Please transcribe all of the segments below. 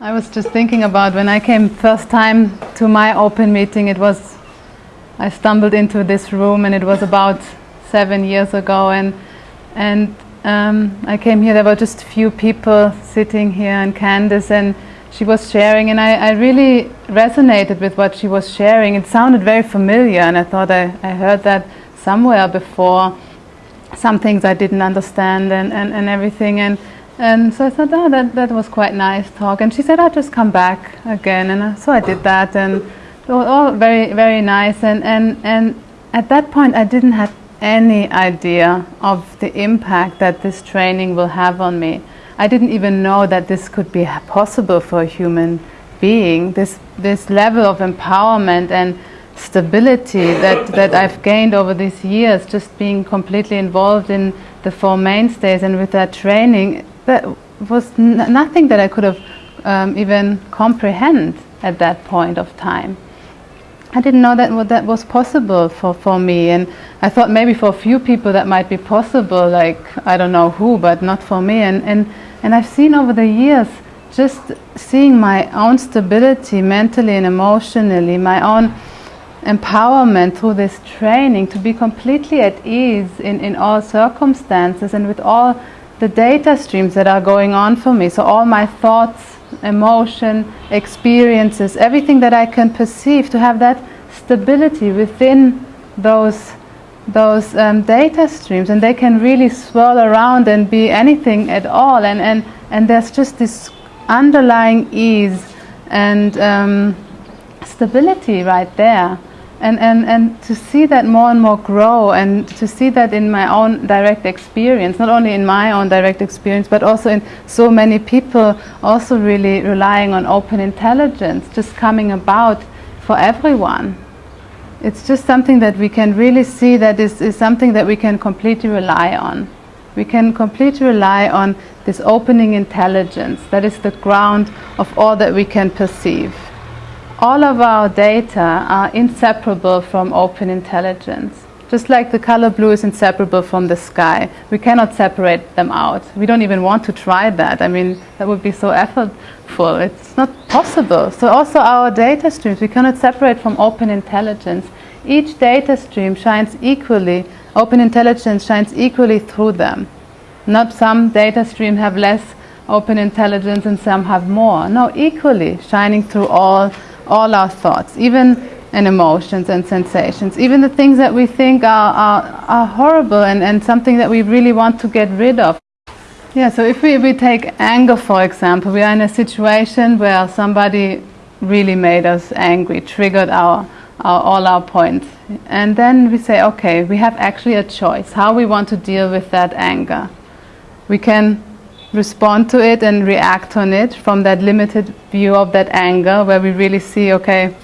I was just thinking about when I came first time to my open meeting, it was, I stumbled into this room and it was about seven years ago and, and um, I came here, there were just a few people sitting here and Candice and she was sharing and I, I really resonated with what she was sharing. It sounded very familiar and I thought I, I heard that somewhere before. Some things I didn't understand and, and, and everything and and so I thought, oh, that, that was quite nice talk. And she said, I'll just come back again. And so I did that. And it was all very, very nice. And, and, and at that point, I didn't have any idea of the impact that this training will have on me. I didn't even know that this could be possible for a human being. This, this level of empowerment and stability that, that I've gained over these years, just being completely involved in the Four Mainstays and with that training, that was nothing that I could have um, even comprehend at that point of time. I didn't know that what that was possible for, for me and I thought maybe for a few people that might be possible like I don't know who but not for me and, and, and I've seen over the years just seeing my own stability mentally and emotionally my own empowerment through this training to be completely at ease in, in all circumstances and with all the data streams that are going on for me. So all my thoughts, emotion, experiences, everything that I can perceive to have that stability within those those um, data streams. And they can really swirl around and be anything at all. And, and, and there's just this underlying ease and um, stability right there and, and, and to see that more and more grow and to see that in my own direct experience, not only in my own direct experience, but also in so many people also really relying on open intelligence, just coming about for everyone. It's just something that we can really see that is, is something that we can completely rely on. We can completely rely on this opening intelligence that is the ground of all that we can perceive all of our data are inseparable from open intelligence. Just like the color blue is inseparable from the sky. We cannot separate them out. We don't even want to try that. I mean, that would be so effortful. It's not possible. So also our data streams, we cannot separate from open intelligence. Each data stream shines equally, open intelligence shines equally through them. Not some data stream have less open intelligence and some have more. No, equally shining through all all our thoughts, even and emotions and sensations, even the things that we think are, are, are horrible and, and something that we really want to get rid of. Yeah, so if we, we take anger, for example, we are in a situation where somebody really made us angry, triggered our, our, all our points. And then we say, okay, we have actually a choice how we want to deal with that anger. We can respond to it and react on it from that limited view of that anger where we really see, okay,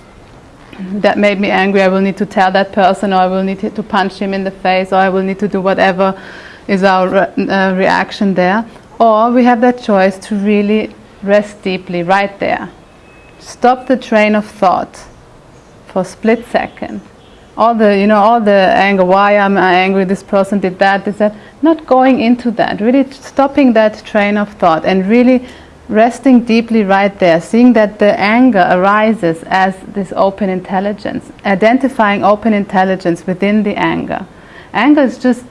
that made me angry, I will need to tell that person or I will need to punch him in the face or I will need to do whatever is our re uh, reaction there. Or we have that choice to really rest deeply right there. Stop the train of thought for a split second all the you know all the anger why am i angry this person did that this that. Not going into that really stopping that train of thought and really resting deeply right there seeing that the anger arises as this open intelligence identifying open intelligence within the anger. Anger is just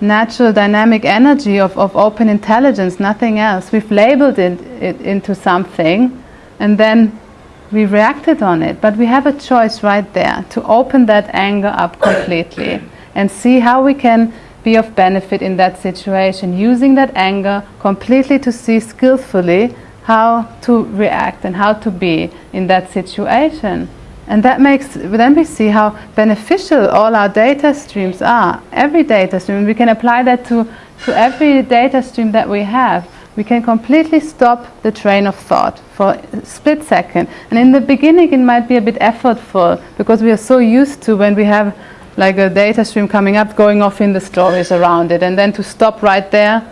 natural dynamic energy of, of open intelligence nothing else. We've labeled it, it into something and then we reacted on it, but we have a choice right there to open that anger up completely and see how we can be of benefit in that situation, using that anger completely to see skillfully how to react and how to be in that situation. And that makes, then we see how beneficial all our data streams are. Every data stream, we can apply that to, to every data stream that we have we can completely stop the train of thought for a split second. And in the beginning, it might be a bit effortful because we are so used to when we have like a data stream coming up, going off in the stories around it. And then to stop right there,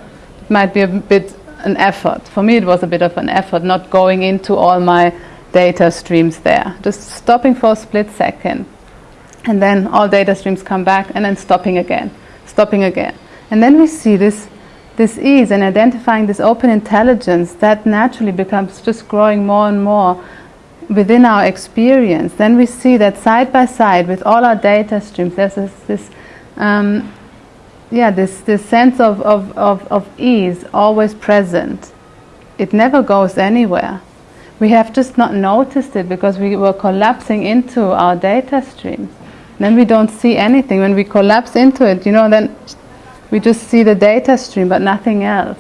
might be a bit an effort. For me, it was a bit of an effort, not going into all my data streams there. Just stopping for a split second. And then all data streams come back and then stopping again, stopping again. And then we see this this ease and identifying this open intelligence that naturally becomes just growing more and more within our experience, then we see that side by side with all our data streams, there's this, this um, yeah, this, this sense of, of, of, of ease always present. It never goes anywhere. We have just not noticed it because we were collapsing into our data streams. Then we don't see anything. When we collapse into it, you know, then we just see the data stream but nothing else.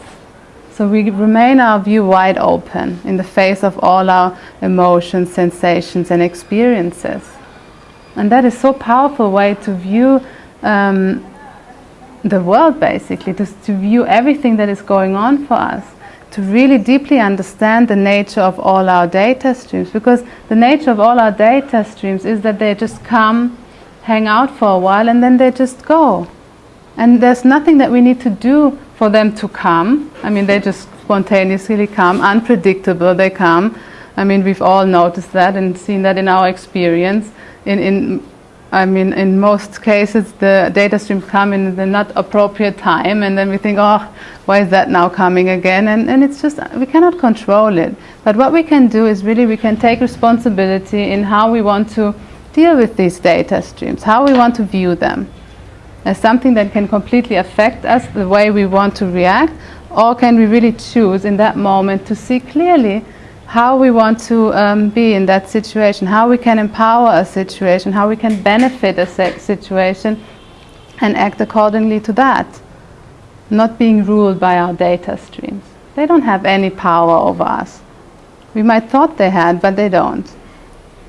So we remain our view wide open in the face of all our emotions, sensations, and experiences. And that is so powerful way to view um, the world, basically, to, to view everything that is going on for us, to really deeply understand the nature of all our data streams. Because the nature of all our data streams is that they just come, hang out for a while, and then they just go. And there's nothing that we need to do for them to come. I mean, they just spontaneously come, unpredictable, they come. I mean, we've all noticed that and seen that in our experience. In, in, I mean, in most cases, the data streams come in the not appropriate time, and then we think, oh, why is that now coming again? And, and it's just, we cannot control it. But what we can do is really we can take responsibility in how we want to deal with these data streams, how we want to view them as something that can completely affect us, the way we want to react, or can we really choose in that moment to see clearly how we want to um, be in that situation, how we can empower a situation, how we can benefit a situation and act accordingly to that, not being ruled by our data streams. They don't have any power over us. We might thought they had, but they don't.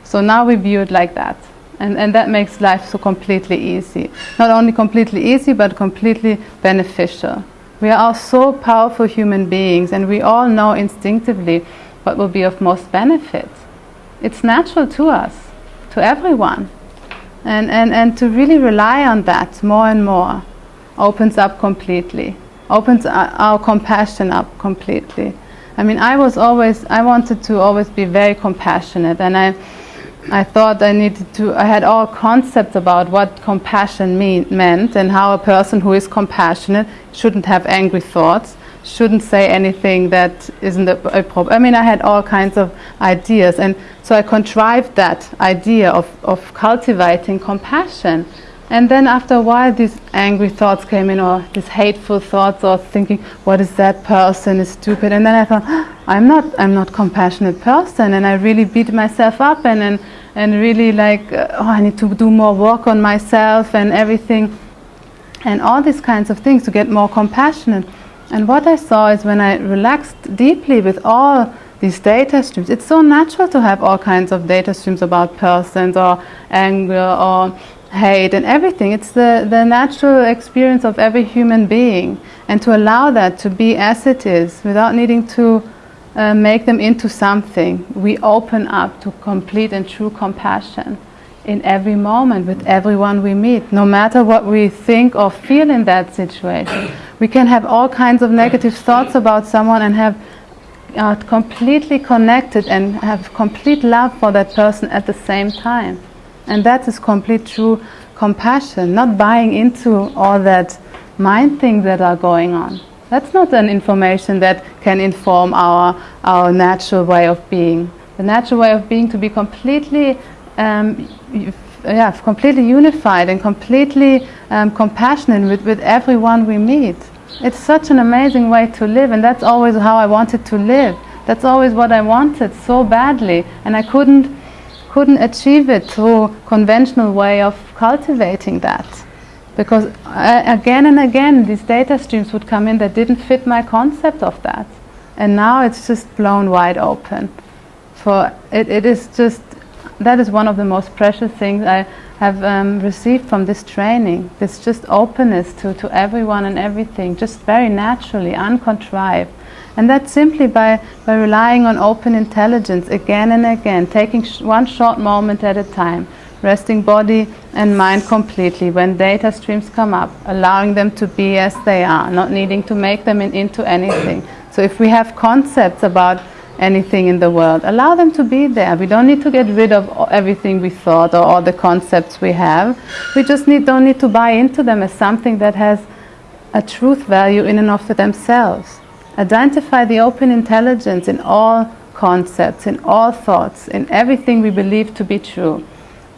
So now we view it like that. And, and that makes life so completely easy. Not only completely easy, but completely beneficial. We are all so powerful human beings, and we all know instinctively what will be of most benefit. It's natural to us, to everyone. And, and, and to really rely on that more and more opens up completely, opens our, our compassion up completely. I mean, I was always, I wanted to always be very compassionate, and I, I thought I needed to, I had all concepts about what compassion mean, meant and how a person who is compassionate shouldn't have angry thoughts, shouldn't say anything that isn't a, a problem. I mean, I had all kinds of ideas, and so I contrived that idea of, of cultivating compassion. And then after a while, these angry thoughts came in, or these hateful thoughts, or thinking, "What is that person is stupid?" And then I thought, ah, "I'm not, I'm not compassionate person," and I really beat myself up, and and, and really like, "Oh, I need to do more work on myself and everything," and all these kinds of things to get more compassionate. And what I saw is when I relaxed deeply with all these data streams, it's so natural to have all kinds of data streams about persons or anger or hate and everything. It's the, the natural experience of every human being. And to allow that to be as it is without needing to uh, make them into something, we open up to complete and true compassion in every moment with everyone we meet, no matter what we think or feel in that situation. We can have all kinds of negative thoughts about someone and have are completely connected and have complete love for that person at the same time. And that is complete true compassion, not buying into all that mind things that are going on. That's not an information that can inform our, our natural way of being. The natural way of being to be completely, um, yeah, completely unified and completely um, compassionate with, with everyone we meet. It's such an amazing way to live, and that's always how I wanted to live. That's always what I wanted so badly, and I couldn't couldn't achieve it through conventional way of cultivating that. Because uh, again and again these data streams would come in that didn't fit my concept of that. And now it's just blown wide open. For it, it is just that is one of the most precious things I have um, received from this training. This just openness to, to everyone and everything just very naturally uncontrived and that's simply by, by relying on open intelligence again and again, taking sh one short moment at a time, resting body and mind completely when data streams come up, allowing them to be as they are, not needing to make them in, into anything. So if we have concepts about anything in the world, allow them to be there. We don't need to get rid of everything we thought or all the concepts we have. We just need, don't need to buy into them as something that has a truth value in and of themselves. Identify the open intelligence in all concepts, in all thoughts, in everything we believe to be true.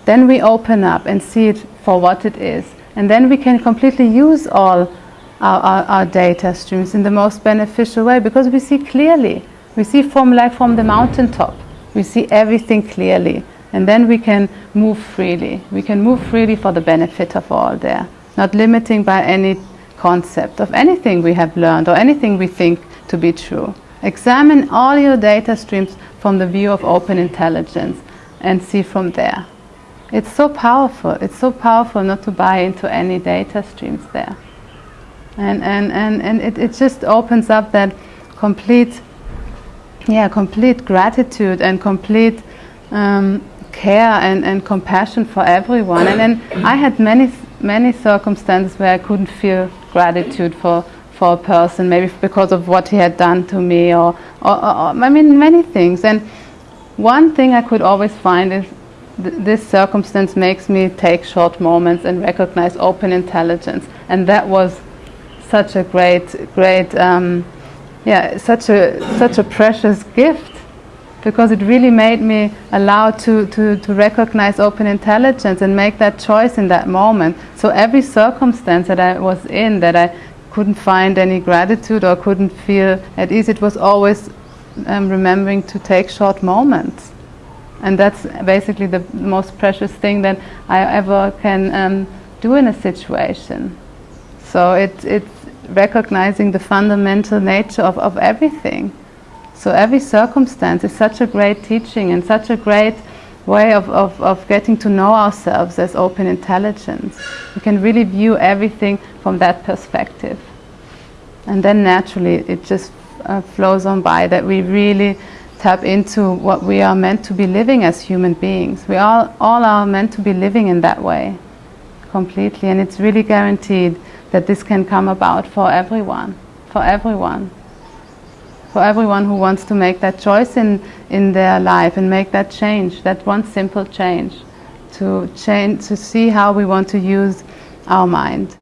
Then we open up and see it for what it is. And then we can completely use all our, our, our data streams in the most beneficial way because we see clearly. We see from like from the mountaintop. We see everything clearly. And then we can move freely. We can move freely for the benefit of all there, not limiting by any concept of anything we have learned or anything we think to be true. Examine all your data streams from the view of open intelligence and see from there. It's so powerful. It's so powerful not to buy into any data streams there. And, and, and, and it, it just opens up that complete, yeah, complete gratitude and complete um, care and, and compassion for everyone. And then I had many, many circumstances where I couldn't feel gratitude for, for a person, maybe because of what he had done to me, or, or, or I mean, many things. And one thing I could always find is th this circumstance makes me take short moments and recognize open intelligence. And that was such a great, great, um, yeah, such a, such a precious gift because it really made me allow to, to, to recognize open intelligence and make that choice in that moment. So every circumstance that I was in that I couldn't find any gratitude or couldn't feel at ease, it was always um, remembering to take short moments. And that's basically the most precious thing that I ever can um, do in a situation. So it, it's recognizing the fundamental nature of, of everything. So every circumstance is such a great teaching and such a great way of, of, of getting to know ourselves as open intelligence. We can really view everything from that perspective. And then naturally it just uh, flows on by that we really tap into what we are meant to be living as human beings. We all, all are meant to be living in that way completely and it's really guaranteed that this can come about for everyone, for everyone for everyone who wants to make that choice in, in their life and make that change, that one simple change, to change, to see how we want to use our mind.